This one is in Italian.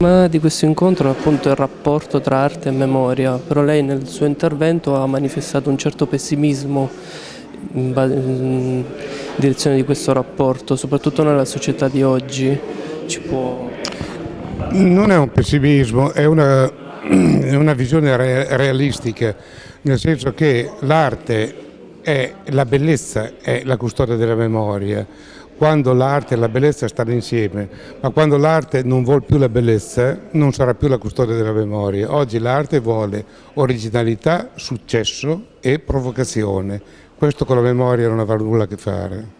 Ma di questo incontro è appunto il rapporto tra arte e memoria, però lei nel suo intervento ha manifestato un certo pessimismo in, in direzione di questo rapporto, soprattutto nella società di oggi. Ci può... Non è un pessimismo, è una, è una visione re, realistica, nel senso che l'arte è la bellezza, è la custodia della memoria quando l'arte e la bellezza stanno insieme, ma quando l'arte non vuole più la bellezza non sarà più la custodia della memoria. Oggi l'arte vuole originalità, successo e provocazione. Questo con la memoria non avrà nulla a che fare.